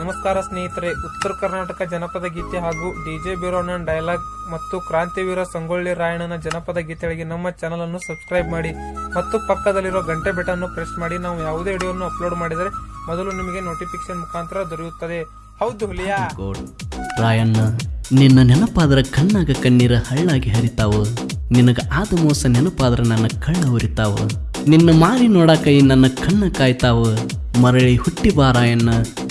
ನಮಸ್ಕಾರ ಸ್ನೇಹಿತರೆ. ಉತ್ತರ ಕರ್ನಾಟಕ ಜನಪದ ಗೀತೆ ಹಾಗೂ ಡಿಜೆ ಬೀರೋಣ್ಣನ ಡೈಲಾಗ್ ಮತ್ತು ಕ್ರಾಂತಿವೀರ ಸಂಗೊಳ್ಳಿ ರಾಯಣ್ಣನ ಜನಪದ ಗೀತೆಗಳಿಗೆ ನಮ್ಮ ಚಾನಲ್ ಅನ್ನು ಸಬ್ಸ್ಕ್ರೈಬ್ ಮಾಡಿ ಮತ್ತು ಪಕ್ಕದಲ್ಲಿರೋ ಗಂಟೆ ಬೆಟ್ಟನ್ನು ಪ್ರೆಸ್ ಮಾಡಿ. ನಾವು ಯಾವುದೇ ವಿಡಿಯೋವನ್ನು ಅಪ್ಲೋಡ್ ಮಾಡಿದರೆ ಮೊದಲು ನಿಮಗೆ ನೋಟಿಫಿಕೇಶನ್ ಮುಖಾಂತರ ದೊರೆಯುತ್ತದೆ. ಹೌದು ಹುಲಿಯಾ. ರಾಯಣ್ಣ, ನಿನ್ನ ನೆನಪಾದ್ರ ಕಣ್ಣಾಗ ಕಣ್ಣೀರ ಹಳ್ಳಾಗಿ ಹರಿತಾವು. ನಿನಗ ಆದ ಮೋಸ ನೆನಪಾದ್ರ ನನ್ನ ಕಣ್ಣ ಉರಿತಾವ. ನಿನ್ನ ಮಾರಿ ನೋಡಾಕ ಈ ನನ್ನ ಕಣ್ಣ ಕಾಯ್ತಾವ. ಮರಳಿ ಹುಟ್ಟಿ ಬಾ ರಾಯಣ್ಣ.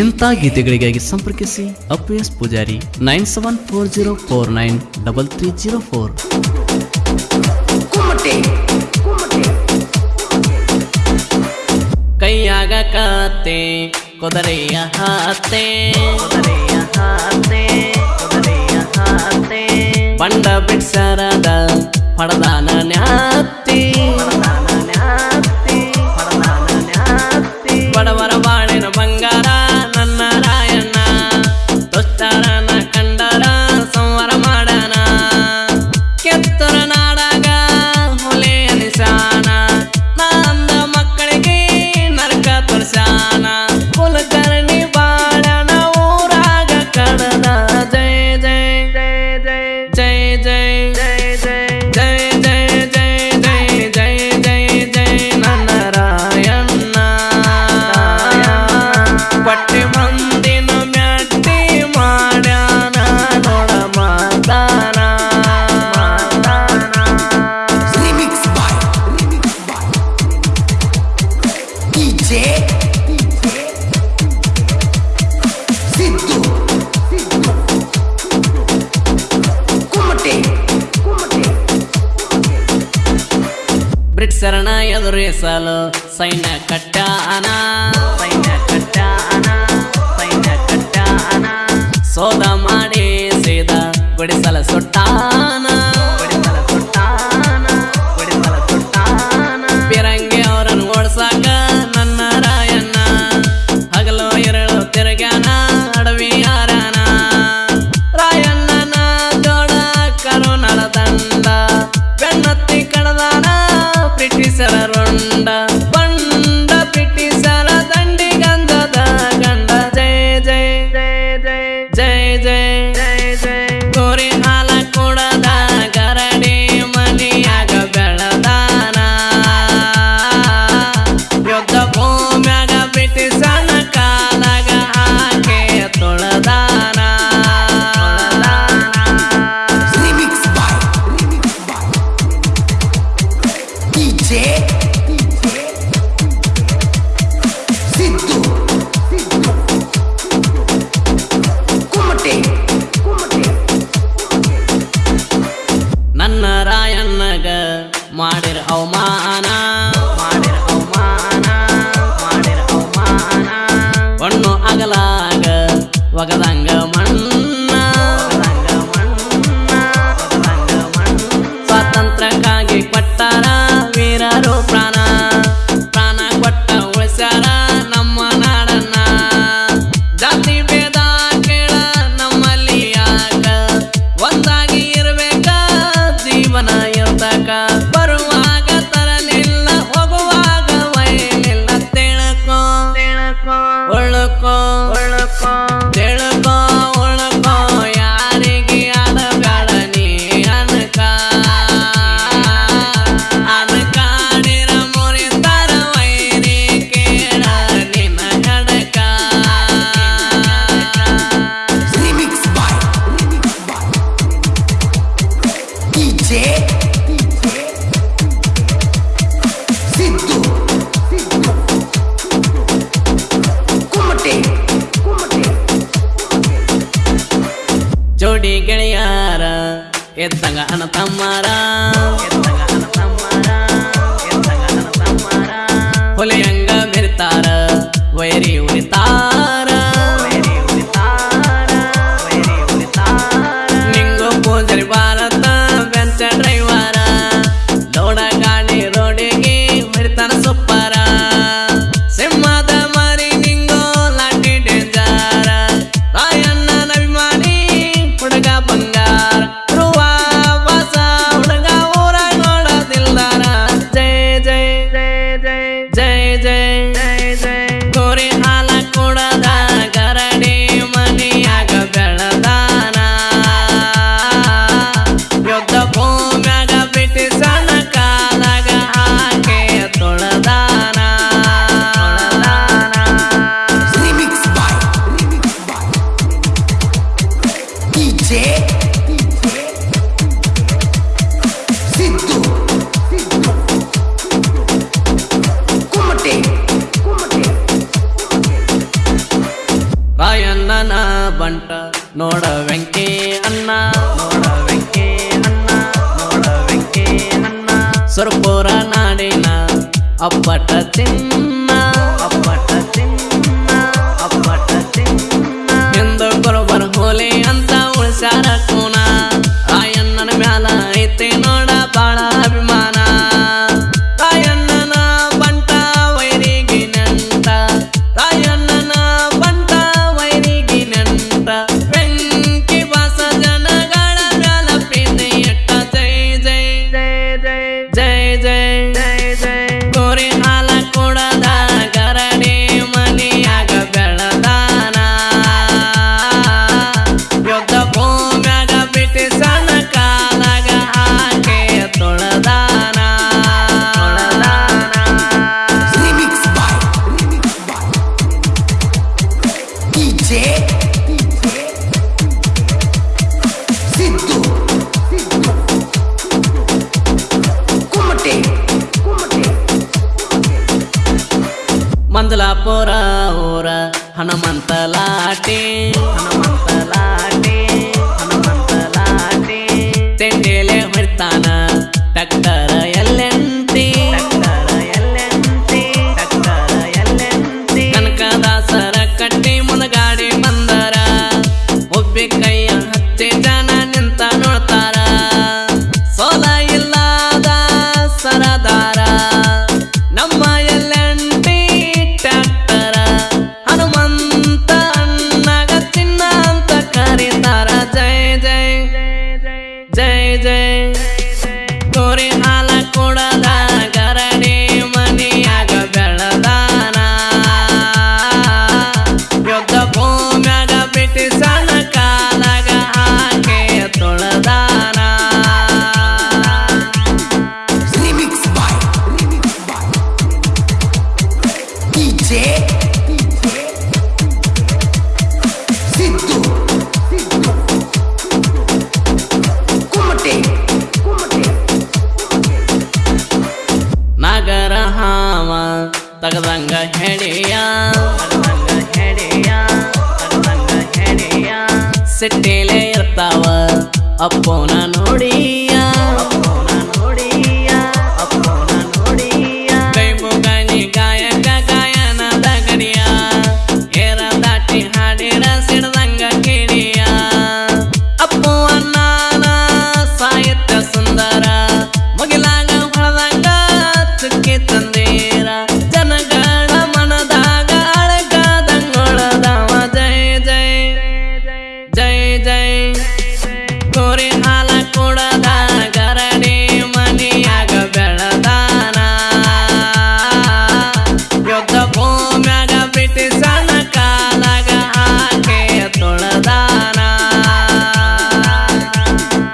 ಇಂಥ ಗೀತೆಗಳಿಗಾಗಿ ಸಂಪರ್ಕಿಸಿ ಅಪ್ಪಿಎಸ್ Pujari nine seven four zero four nine double three zero four. ಕೈಯಾಗ ಕಾತೆ ಕೊದರೆಯ ಹಾತೆ. ಕುದುರೆಯ ಹಾತೆ ಕುದುರೆಯ ಹತ್ತೆ ಬಂಡ ಬಿಡ್ಸರದ ಪಡದಾನ ನ್ಯಾತಿ. ಬ್ರಿಟಿಷರನ ಎದುರಿಸಲು ಸೈನ್ಯ ಕಟ್ಟಾನ. ಸೈನ್ಯ ಕಟ್ಟಾನ ಸೈನ್ಯ ಕಟ್ಟಾನ. ಸೋದ ಮಾಡಿ ಸೀದ ಗುಡಿಸಲ ಸುಟ್ಟಾನ 一劫。ಎದ್ದಂಗ ಅಣ್ಣ ತಮ್ಮರ ಅನ್ನ ನೋಡ ವೆಂಕಿ ಅನ್ನ ನೋಡ ವೆಂಕಿ ಅನ್ನ ನೋಡ ವೆಂಕಿ ಅನ್ನ ಸುರ್ಪುರ ನಾಡಿನ ಅಪ್ಪಟ ಚಿನ್ನ ಬರ್ತಾನ ಡಾಕ್ಟರ. ತಗದಂಗ ಹೆಡೆಯ ಸಿಟ್ಟಿಲೇ ಇರ್ತಾವ. ಅಪ್ಪೋನ ನೋಡಿ